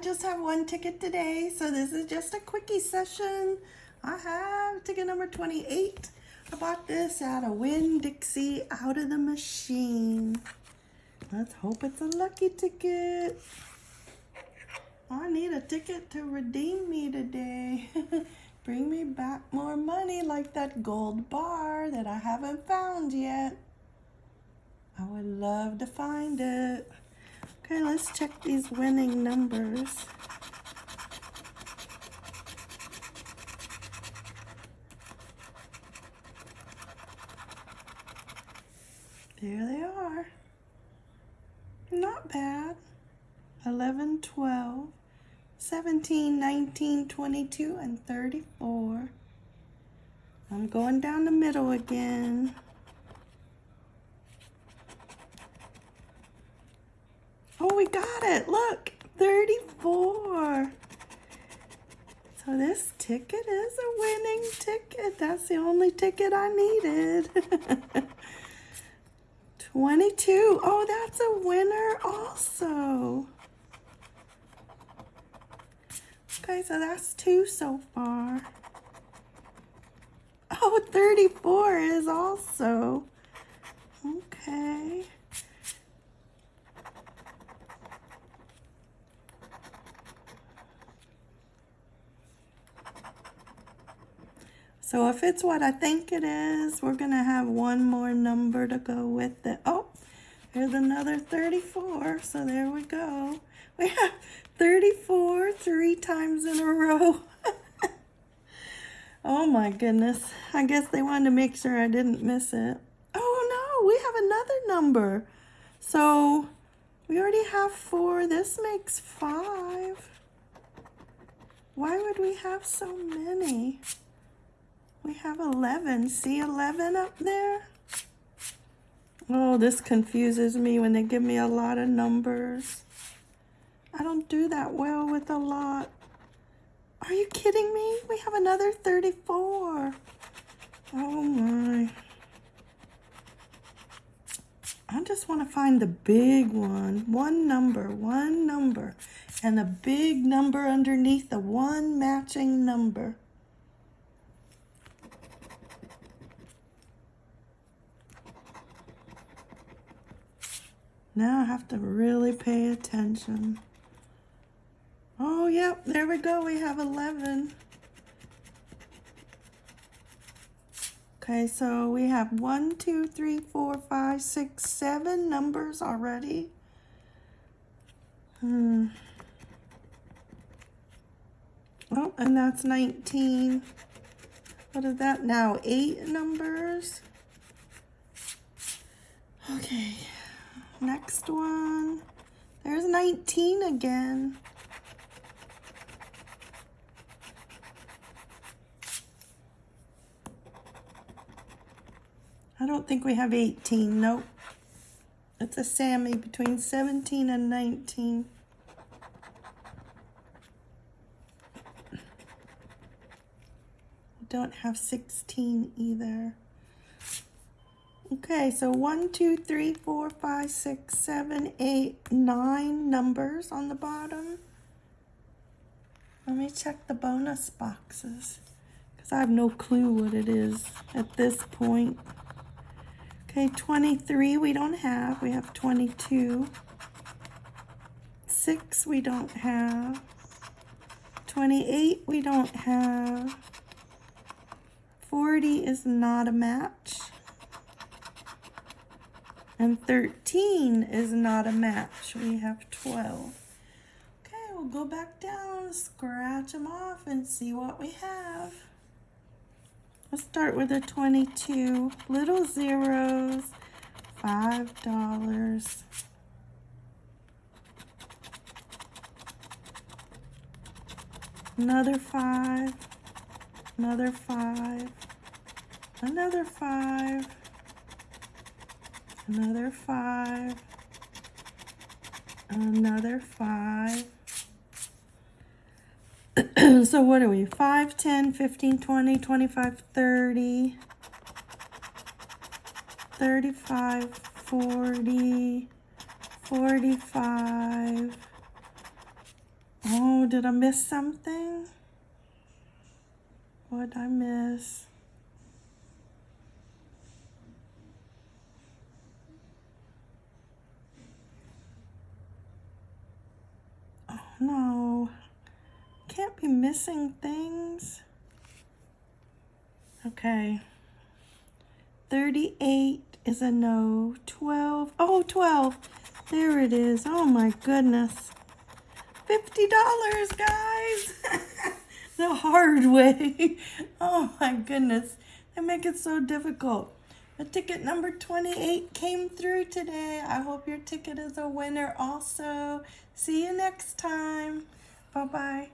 just have one ticket today, so this is just a quickie session. I have ticket number 28. I bought this at a Winn-Dixie out of the machine. Let's hope it's a lucky ticket. I need a ticket to redeem me today. Bring me back more money like that gold bar that I haven't found yet. I would love to find it. Okay, let's check these winning numbers. There they are. Not bad. 11, 12, 17, 19, 22, and 34. I'm going down the middle again. Oh, got it. Look, 34. So this ticket is a winning ticket. That's the only ticket I needed. 22. Oh, that's a winner also. Okay, so that's two so far. Oh, 34 is also. Okay. So if it's what I think it is, we're going to have one more number to go with it. Oh, here's another 34. So there we go. We have 34 three times in a row. oh my goodness. I guess they wanted to make sure I didn't miss it. Oh no, we have another number. So we already have four. This makes five. Why would we have so many? We have 11. See 11 up there? Oh, this confuses me when they give me a lot of numbers. I don't do that well with a lot. Are you kidding me? We have another 34. Oh my. I just want to find the big one. One number, one number. And a big number underneath the one matching number. Now I have to really pay attention. Oh, yep, there we go. We have 11. Okay, so we have one, two, three, four, five, six, seven numbers already. Hmm. Oh, and that's 19. What is that now? Eight numbers? Okay. Next one. There's 19 again. I don't think we have 18. Nope. It's a Sammy between 17 and 19. Don't have 16 either. Okay, so one, two, three, four, five, six, seven, eight, nine numbers on the bottom. Let me check the bonus boxes because I have no clue what it is at this point. Okay, 23 we don't have. We have 22. 6 we don't have. 28 we don't have. 40 is not a match. And 13 is not a match. We have 12. Okay, we'll go back down, scratch them off, and see what we have. Let's start with a 22. Little zeros, $5. Another five, another five, another five, another five, another five. so what are we? 5, 10, 15, 20, 25, 30, 35, 40, 45. Oh, did I miss something? What did I miss? No. Can't be missing things. Okay. 38 is a no. 12. Oh, 12. There it is. Oh my goodness. $50, guys. the hard way. oh my goodness. They make it so difficult. But ticket number 28 came through today. I hope your ticket is a winner also. See you next time. Bye-bye.